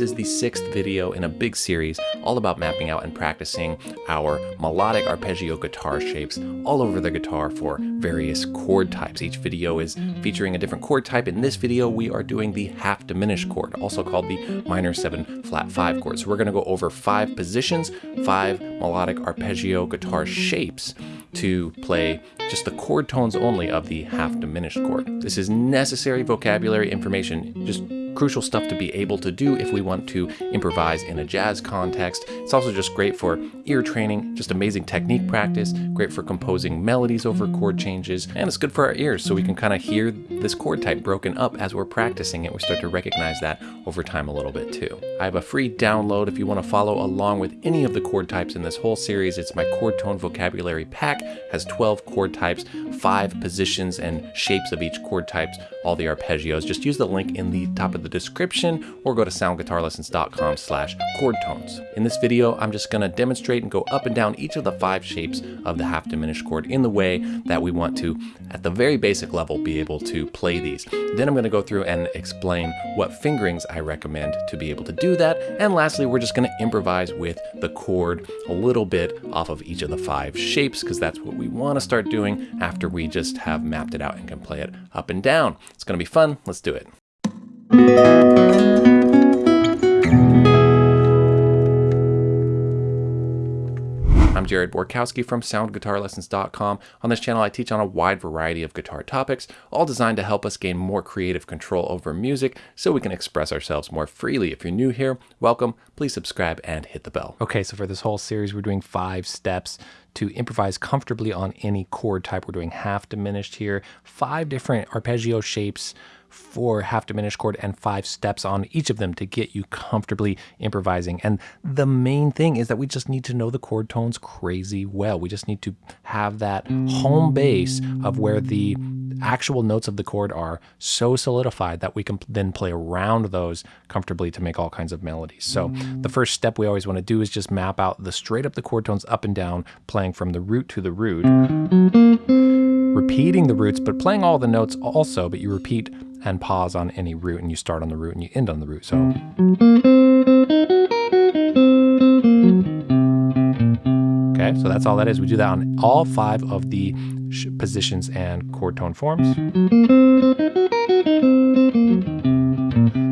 is the sixth video in a big series all about mapping out and practicing our melodic arpeggio guitar shapes all over the guitar for various chord types. Each video is featuring a different chord type. In this video, we are doing the half diminished chord, also called the minor 7 flat 5 chord. So we're going to go over five positions, five melodic arpeggio guitar shapes to play just the chord tones only of the half diminished chord. This is necessary vocabulary information, just crucial stuff to be able to do if we want to improvise in a jazz context. It's also just great for ear training, just amazing technique practice, great for composing melodies over chord changes, and it's good for our ears so we can kind of hear this chord type broken up as we're practicing it. We start to recognize that over time a little bit too. I have a free download if you want to follow along with any of the chord types in this whole series. It's my chord tone vocabulary pack, has 12 chord types, five positions and shapes of each chord types, all the arpeggios. Just use the link in the top of the description or go to soundguitarlessons.com slash chord tones. In this video, I'm just gonna demonstrate and go up and down each of the five shapes of the half diminished chord in the way that we want to, at the very basic level, be able to play these. Then I'm gonna go through and explain what fingerings I recommend to be able to do that. And lastly, we're just gonna improvise with the chord a little bit off of each of the five shapes because that's what we wanna start doing after we just have mapped it out and can play it up and down. It's gonna be fun, let's do it. I'm Jared Borkowski from SoundGuitarLessons.com. On this channel, I teach on a wide variety of guitar topics, all designed to help us gain more creative control over music so we can express ourselves more freely. If you're new here, welcome. Please subscribe and hit the bell. Okay, so for this whole series, we're doing five steps to improvise comfortably on any chord type. We're doing half diminished here, five different arpeggio shapes for half diminished chord and five steps on each of them to get you comfortably improvising. And the main thing is that we just need to know the chord tones crazy well. We just need to have that home base of where the actual notes of the chord are so solidified that we can then play around those comfortably to make all kinds of melodies. So the first step we always want to do is just map out the straight up the chord tones up and down, playing from the root to the root, repeating the roots, but playing all the notes also, but you repeat and pause on any root and you start on the root and you end on the root. So. Okay, so that's all that is. We do that on all five of the positions and chord tone forms.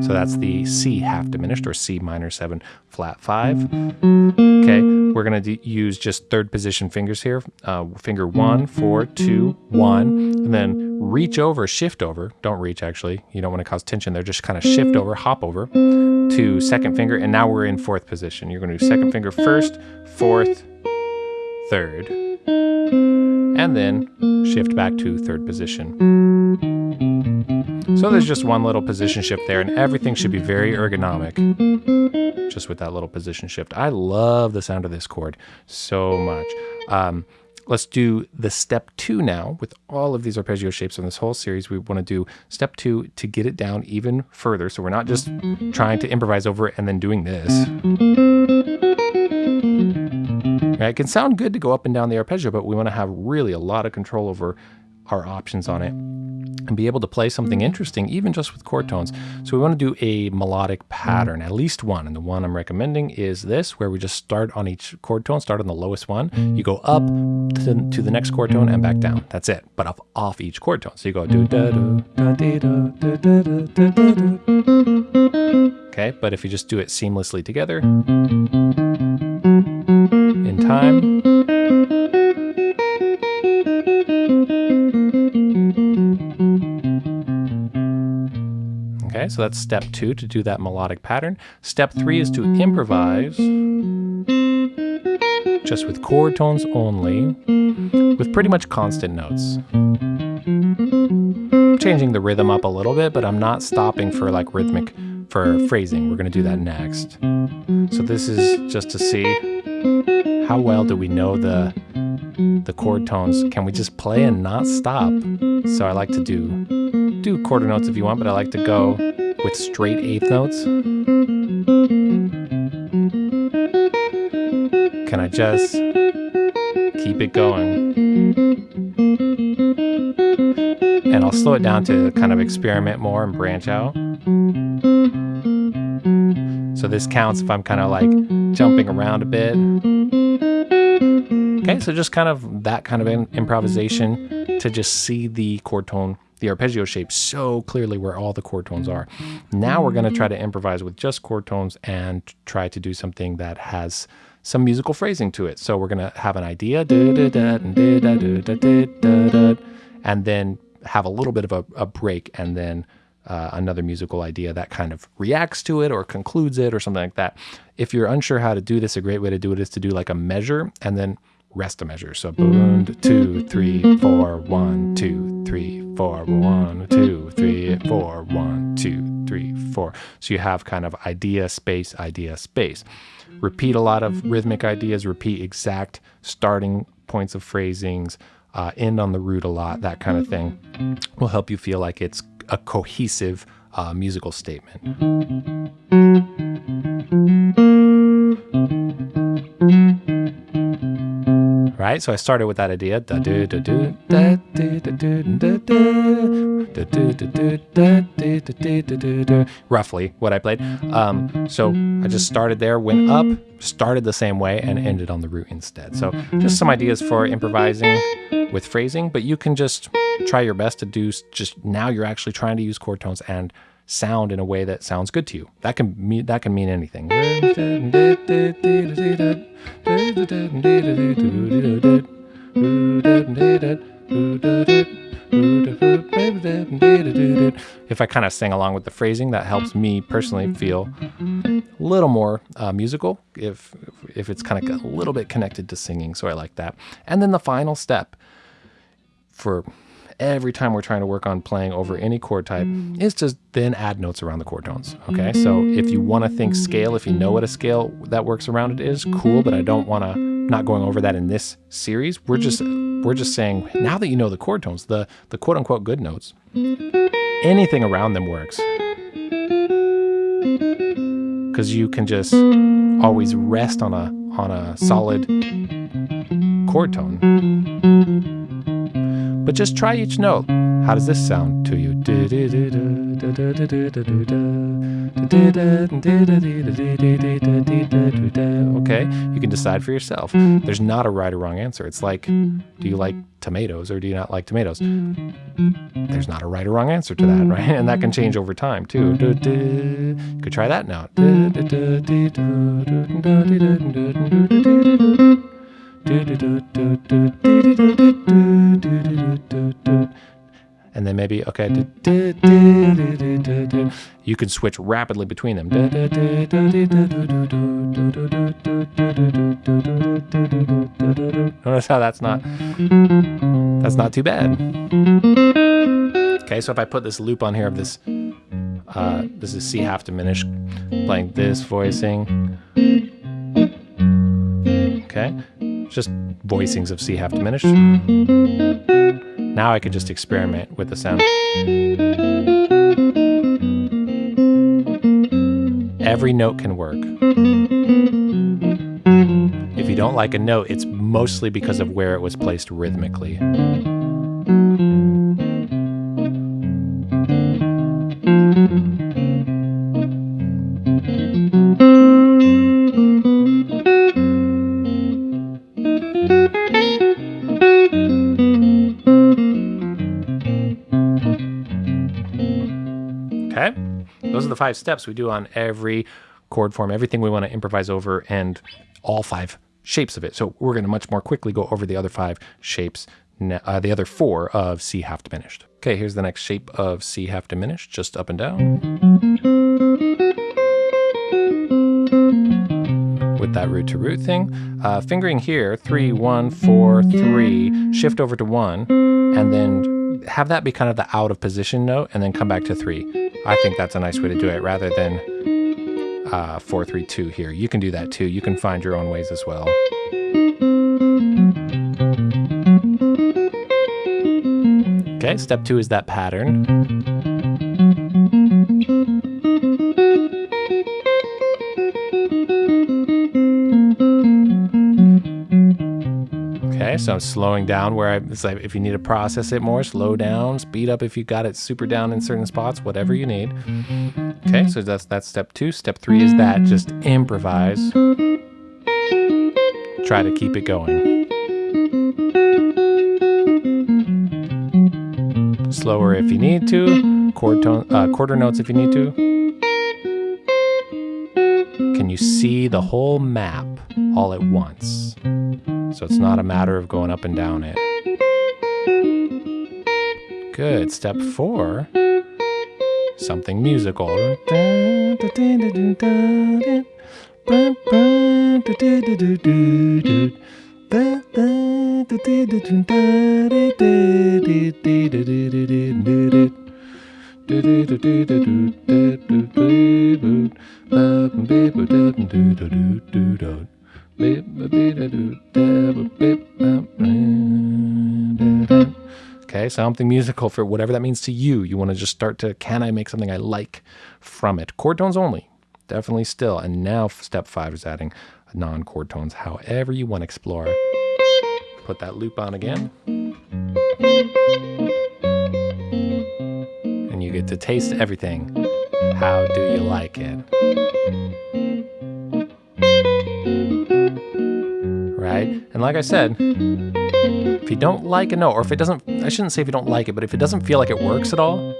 So that's the C half diminished or C minor 7 flat 5. Okay, we're going to use just third position fingers here. Uh, finger 1, 4, 2, 1, and then reach over, shift over. Don't reach actually. You don't want to cause tension there. Just kind of shift over, hop over to second finger. And now we're in fourth position. You're going to do second finger first, fourth, third, and then shift back to third position. So there's just one little position shift there and everything should be very ergonomic just with that little position shift. I love the sound of this chord so much. Um, let's do the step two now with all of these arpeggio shapes on this whole series. We want to do step two to get it down even further. So we're not just trying to improvise over it and then doing this. Right? It can sound good to go up and down the arpeggio, but we want to have really a lot of control over our options on it and be able to play something mm. interesting, even just with chord tones. So we want to do a melodic mm. pattern, at least one. And the one I'm recommending is this, where we just start on each chord tone, start on the lowest one. You go up to, to the next chord tone and back down. That's it, but off, off each chord tone. So you go do da do da dee da da da da da da Okay, but if you just do it seamlessly together in time, Okay, so that's step two to do that melodic pattern. Step three is to improvise just with chord tones only, with pretty much constant notes. Changing the rhythm up a little bit, but I'm not stopping for like rhythmic, for phrasing. We're gonna do that next. So this is just to see how well do we know the the chord tones. Can we just play and not stop? So I like to do do quarter notes if you want, but I like to go with straight eighth notes. Can I just keep it going? And I'll slow it down to kind of experiment more and branch out. So this counts if I'm kind of like jumping around a bit. Okay, so just kind of that kind of improvisation to just see the chord tone, the arpeggio shape so clearly where all the chord tones are. Now we're going to try to improvise with just chord tones and try to do something that has some musical phrasing to it. So we're going to have an idea, and then have a little bit of a, a break and then uh, another musical idea that kind of reacts to it or concludes it or something like that. If you're unsure how to do this, a great way to do it is to do like a measure and then rest measure. So boom, two, three, four, one, two, three, four, one, two, three, four, one, two, three, four. So you have kind of idea, space, idea, space. Repeat a lot of rhythmic ideas, repeat exact starting points of phrasings, uh, end on the root a lot, that kind of thing will help you feel like it's a cohesive uh, musical statement. Right, so I started with that idea. Roughly what I played. Um, so I just started there, went up, started the same way, and ended on the root instead. So just some ideas for improvising with phrasing, but you can just try your best to do just now you're actually trying to use chord tones and sound in a way that sounds good to you. That can mean that can mean anything. If I kind of sing along with the phrasing, that helps me personally feel a little more uh, musical if if it's kind of a little bit connected to singing. So I like that. And then the final step for every time we're trying to work on playing over mm. any chord type mm. is to then add notes around the chord tones. Okay, so if you want to think scale, if you know what a scale that works around it is, cool. But I don't want to not going over that in this series. We're just we're just saying now that you know the chord tones, the the quote unquote good notes, anything around them works because you can just always rest on a on a solid chord tone. But just try each note. How does this sound to you? Okay, you can decide for yourself. There's not a right or wrong answer. It's like, do you like tomatoes or do you not like tomatoes? There's not a right or wrong answer to that, right? And that can change over time too. You could try that now. And then maybe, okay, you can switch rapidly between them. Notice how that's not, that's not too bad. Okay, so if I put this loop on here of this, uh, this is C half diminished, playing this voicing. Okay, just voicings of C half diminished. Now I can just experiment with the sound. Every note can work. If you don't like a note, it's mostly because of where it was placed rhythmically. The five steps we do on every chord form, everything we want to improvise over, and all five shapes of it. So we're going to much more quickly go over the other five shapes, uh, the other four of C half diminished. Okay, here's the next shape of C half diminished, just up and down. With that root to root thing. Uh, fingering here, three, one, four, three, shift over to one, and then have that be kind of the out of position note, and then come back to three. I think that's a nice way to do it rather than uh, 432 here. You can do that too. You can find your own ways as well. Okay, step two is that pattern. So I'm slowing down where I, it's like if you need to process it more, slow down, speed up if you got it super down in certain spots, whatever you need. Okay, so that's that's step two. Step three is that just improvise. Try to keep it going. Slower if you need to, chord tone, uh, quarter notes if you need to. Can you see the whole map all at once? So it's not a matter of going up and down it. Good. Step four, something musical. Okay, something musical for whatever that means to you. You want to just start to, can I make something I like from it? Chord tones only, definitely still. And now step five is adding non chord tones, however you want to explore. Put that loop on again. And you get to taste everything. How do you like it? And like I said, if you don't like a note, or if it doesn't, I shouldn't say if you don't like it, but if it doesn't feel like it works at all,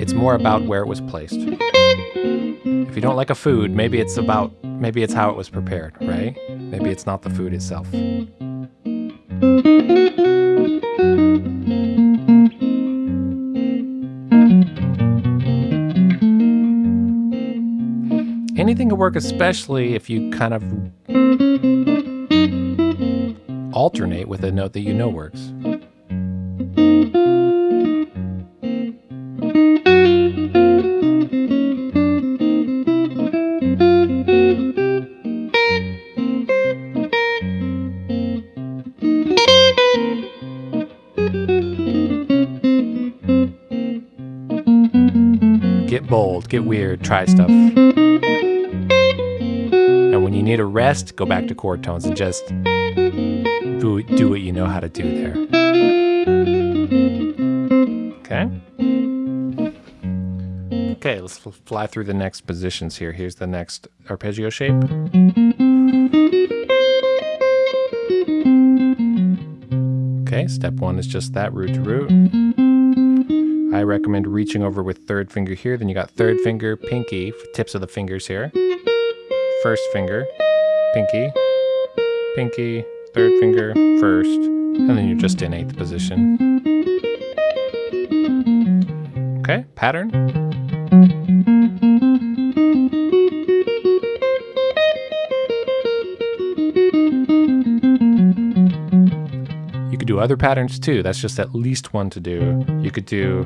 it's more about where it was placed. If you don't like a food, maybe it's about, maybe it's how it was prepared, right? Maybe it's not the food itself. Anything can work, especially if you kind of alternate with a note that you know works. Get bold, get weird, try stuff. And when you need a rest, go back to mm-hmm. chord tones and just do, do what you know how to do there. Okay? Okay, let's fly through the next positions here. Here's the next arpeggio shape. Okay, step one is just that, root to root. I recommend reaching over with third finger here. Then you got third finger, pinky, tips of the fingers here. First finger, pinky, pinky, third finger, first, and then you're just in eighth position. Okay, pattern. You could do other patterns too. That's just at least one to do. You could do...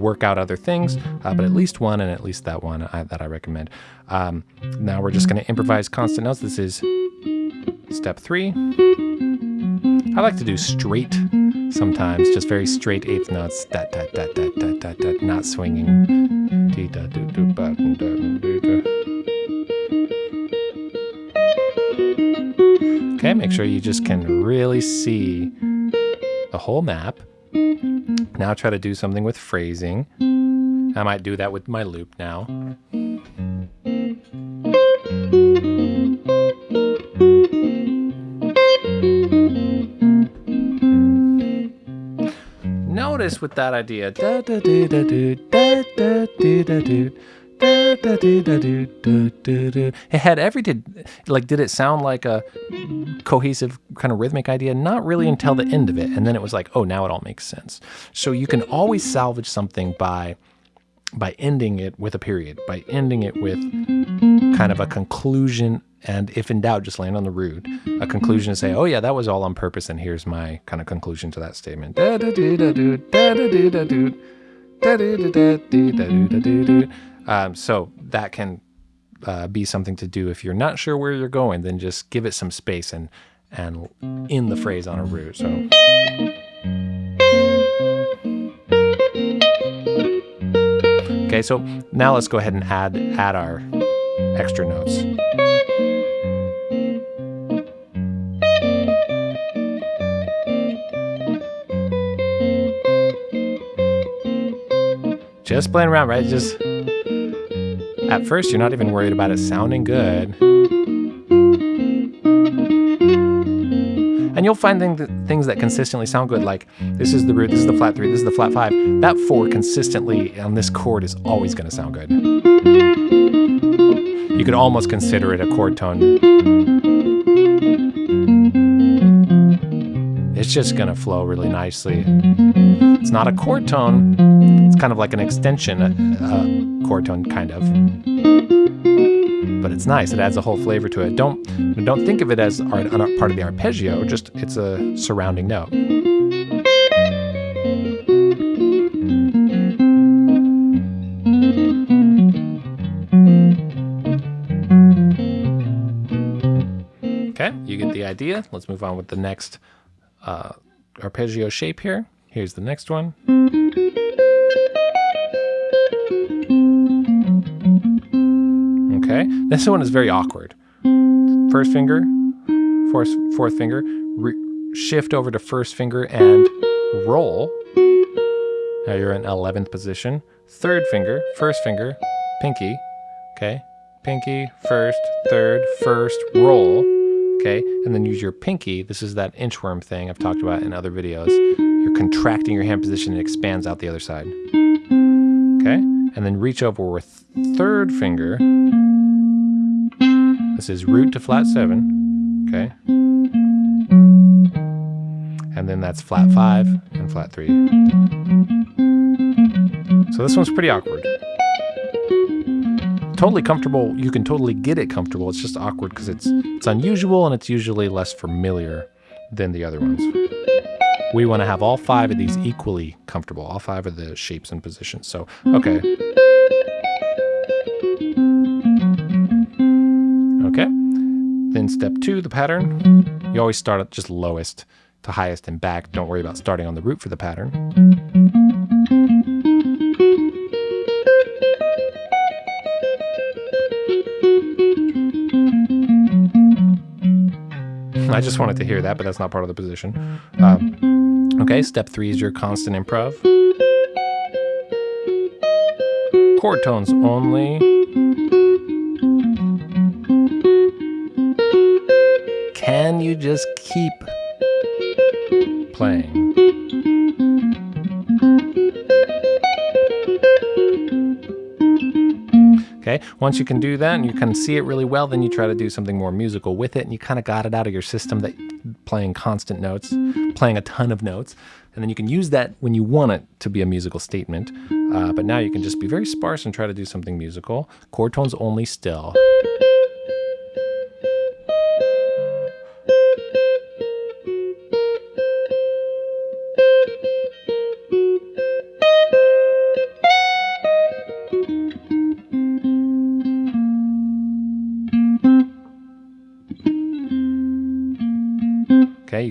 work out other things, uh, but at least one and at least that one I, that I recommend. Um, now we're just going to improvise constant notes. This is step three. I like to do straight sometimes, just very straight eighth notes, da, da, da, da, da, da, da, not swinging. Okay, make sure you just can really see the whole map. Now try to do something with phrasing. I might do that with my loop now. Notice with that idea, it had every did Like, did it sound like a cohesive kind of rhythmic idea? Not really until the end of it, and then it was like, oh, now it all makes sense. So you can always salvage something by by ending it with a period, by ending it with kind of a conclusion and if in doubt, just land on the root. A conclusion to say, oh yeah, that was all on purpose, and here's my kind of conclusion to that statement. Um, so that can uh, be something to do if you're not sure where you're going. Then just give it some space and and in the phrase on a root. So. Okay, so now let's go ahead and add add our extra notes. Just playing around, right? Just at first, you're not even worried about it sounding good. And you'll find things that consistently sound good, like this is the root, this is the flat three, this is the flat five. That four consistently on this chord is always going to sound good. You could almost consider it a chord tone. It's just going to flow really nicely. It's not a chord tone, it's kind of like an extension, a, a chord tone, kind of but it's nice. It adds a whole flavor to it. Don't don't think of it as part of the arpeggio. Just it's a surrounding note. Okay, you get the idea. Let's move on with the next uh, arpeggio shape here. Here's the next one. Okay, this one is very awkward. First finger, fourth, fourth finger, shift over to first finger and roll. Now you're in 11th position. Third finger, first finger, pinky, okay? Pinky, first, third, first, roll, okay? And then use your pinky. This is that inchworm thing I've talked about in other videos. You're contracting your hand position and it expands out the other side. Okay? And then reach over with third finger this is root to flat seven, okay? And then that's flat five and flat three. So this one's pretty awkward. Totally comfortable, you can totally get it comfortable, it's just awkward because it's, it's unusual and it's usually less familiar than the other ones. We want to have all five of these equally comfortable, all five of the shapes and positions. So, okay. Step two, the pattern. You always start at just lowest to highest and back. Don't worry about starting on the root for the pattern. I just wanted to hear that, but that's not part of the position. Um, okay, step three is your constant improv. Chord tones only. Just keep playing? Okay, once you can do that and you can see it really well, then you try to do something more musical with it and you kind of got it out of your system that playing constant notes, playing a ton of notes, and then you can use that when you want it to be a musical statement. Uh, but now you can just be very sparse and try to do something musical. Chord tones only still.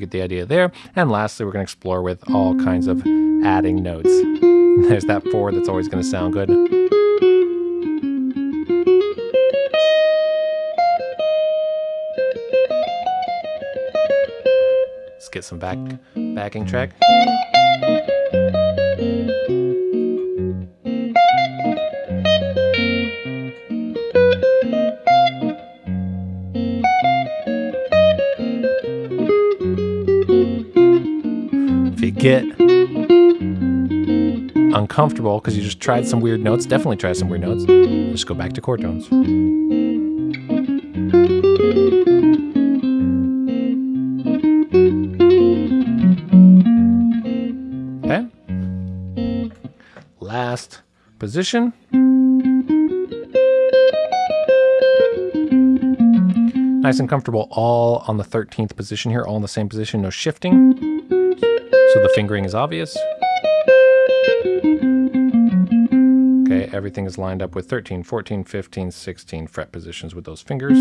Get the idea there. And lastly, we're going to explore with all kinds of adding notes. There's that four that's always going to sound good. Let's get some back backing track. Get uncomfortable because you just tried some weird notes, definitely try some weird notes, just go back to chord tones. Okay. Last position. Nice and comfortable all on the 13th position here, all in the same position, no shifting. So the fingering is obvious. Okay, everything is lined up with 13, 14, 15, 16 fret positions with those fingers.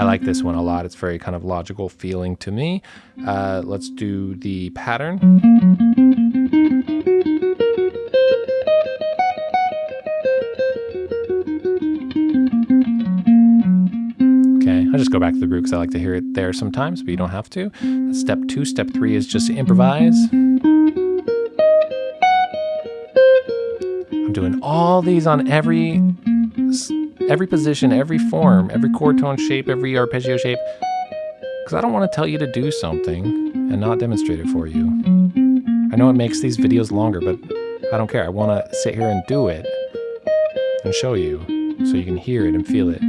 I like this one a lot. It's very kind of logical feeling to me. Uh, let's do the pattern. Just go back to the root because I like to hear it there sometimes, but you don't have to. Step two. Step three is just improvise. I'm doing all these on every every position, every form, every chord tone shape, every arpeggio shape, because I don't want to tell you to do something and not demonstrate it for you. I know it makes these videos longer, but I don't care. I want to sit here and do it and show you so you can hear it and feel it.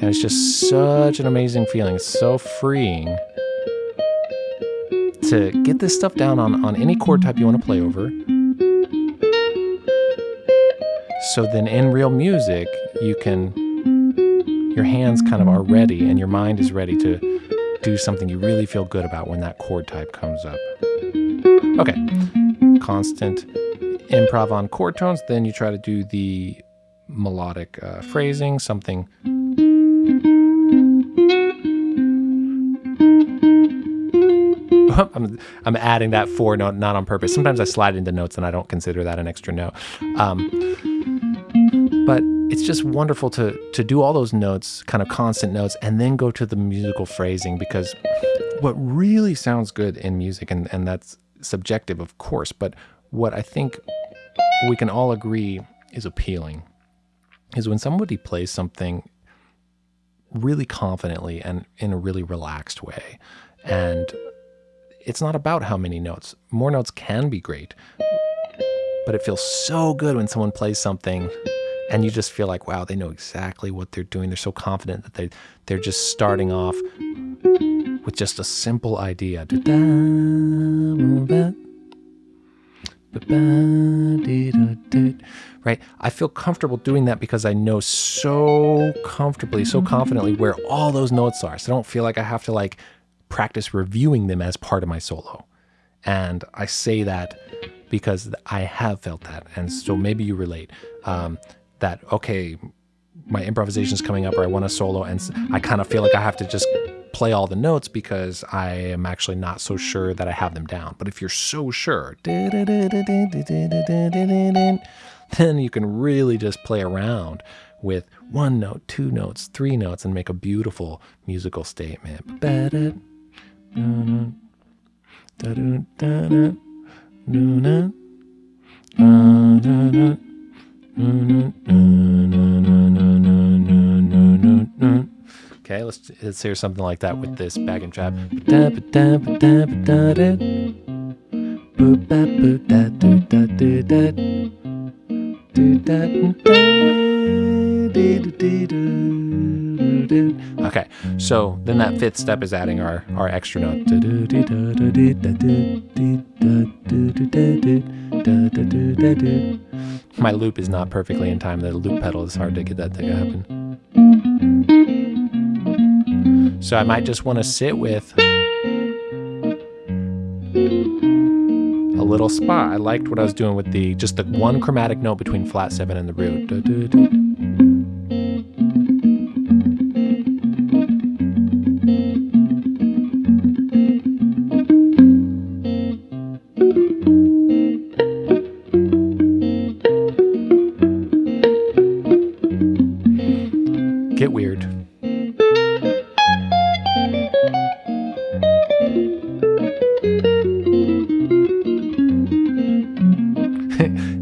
And it's just such an amazing feeling. It's so freeing to get this stuff down on, on any chord type you want to play over. So then in real music, you can, your hands kind of are ready and your mind is ready to do something you really feel good about when that chord type comes up. Okay, constant improv on chord tones, then you try to do the melodic uh, phrasing, something I'm, I'm adding that four note, not on purpose. Sometimes I slide into notes and I don't consider that an extra note. Um, but it's just wonderful to to do all those notes, kind of constant notes, and then go to the musical phrasing because what really sounds good in music, and, and that's subjective, of course, but what I think we can all agree is appealing is when somebody plays something really confidently and in a really relaxed way. And it's not about how many notes. More notes can be great, but it feels so good when someone plays something and you just feel like, wow, they know exactly what they're doing. They're so confident that they they're just starting off with just a simple idea. Right? I feel comfortable doing that because I know so comfortably, so confidently where all those notes are. So I don't feel like I have to like practice reviewing them as part of my solo. And I say that because I have felt that. And so maybe you relate. Um, that okay my improvisation is coming up or I want a solo and I kind of feel like I have to just play all the notes because I am actually not so sure that I have them down. But if you're so sure, then you can really just play around with one note, two notes, three notes and make a beautiful musical statement. Okay, let's, let's hear something like that with this backing track. Okay, so then that fifth step is adding our, our extra note. My loop is not perfectly in time. The loop pedal is hard to get that thing to happen. So I might just want to sit with a little spot. I liked what I was doing with the just the one chromatic note between flat seven and the root.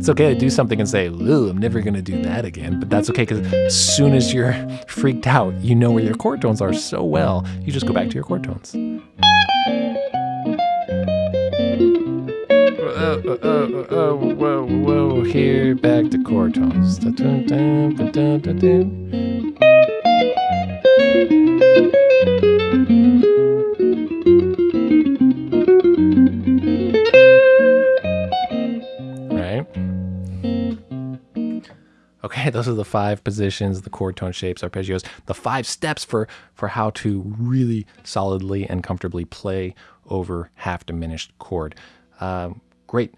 It's okay to do something and say, Ooh, I'm never to do that again. But that's okay because as soon as you're freaked out, you know where your chord tones are so well, you just go back to your chord tones. Uh, uh, uh, whoa, whoa, here, back to chord tones. those are the five positions, the chord tone shapes, arpeggios, the five steps for, for how to really solidly and comfortably play over half diminished chord. Um, great.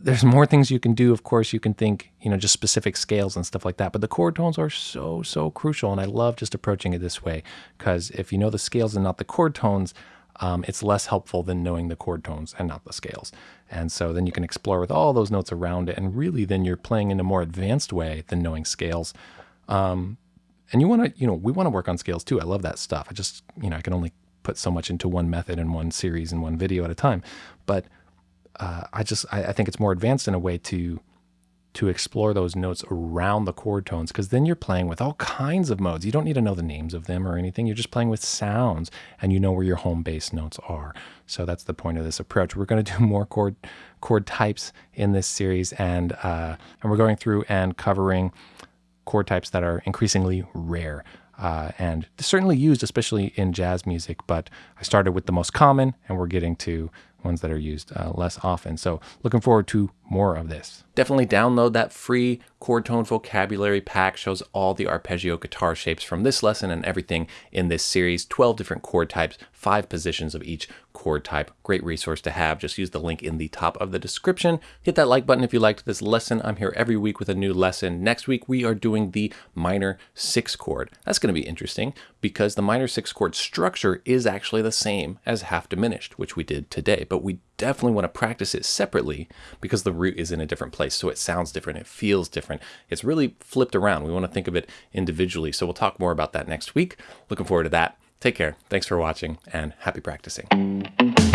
There's more things you can do. Of course, you can think, you know, just specific scales and stuff like that. But the chord tones are so, so crucial. And I love just approaching it this way because if you know the scales and not the chord tones, um, it's less helpful than knowing the chord tones and not the scales. And so then you can explore with all those notes around it. And really, then you're playing in a more advanced way than knowing scales. Um, and you want to, you know, we want to work on scales too. I love that stuff. I just, you know, I can only put so much into one method and one series and one video at a time. But uh, I just, I, I think it's more advanced in a way to to explore those notes around the chord tones because then you're playing with all kinds of modes. You don't need to know the names of them or anything. You're just playing with sounds and you know where your home base notes are. So that's the point of this approach. We're going to do more chord chord types in this series and uh, and we're going through and covering chord types that are increasingly rare. Uh, and certainly used, especially in jazz music. But I started with the most common, and we're getting to ones that are used uh, less often. So looking forward to more of this. Definitely download that free chord tone vocabulary pack. Shows all the arpeggio guitar shapes from this lesson and everything in this series. 12 different chord types, five positions of each chord type. Great resource to have. Just use the link in the top of the description. Hit that like button if you liked this lesson. I'm here every week with a new lesson. Next week, we are doing the minor six chord. That's going to be interesting because the minor six chord structure is actually the same as half diminished, which we did today, but we definitely want to practice it separately because the root is in a different place. So it sounds different, it feels different. It's really flipped around. We want to think of it individually. So we'll talk more about that next week. Looking forward to that. Take care. Thanks for watching and happy practicing.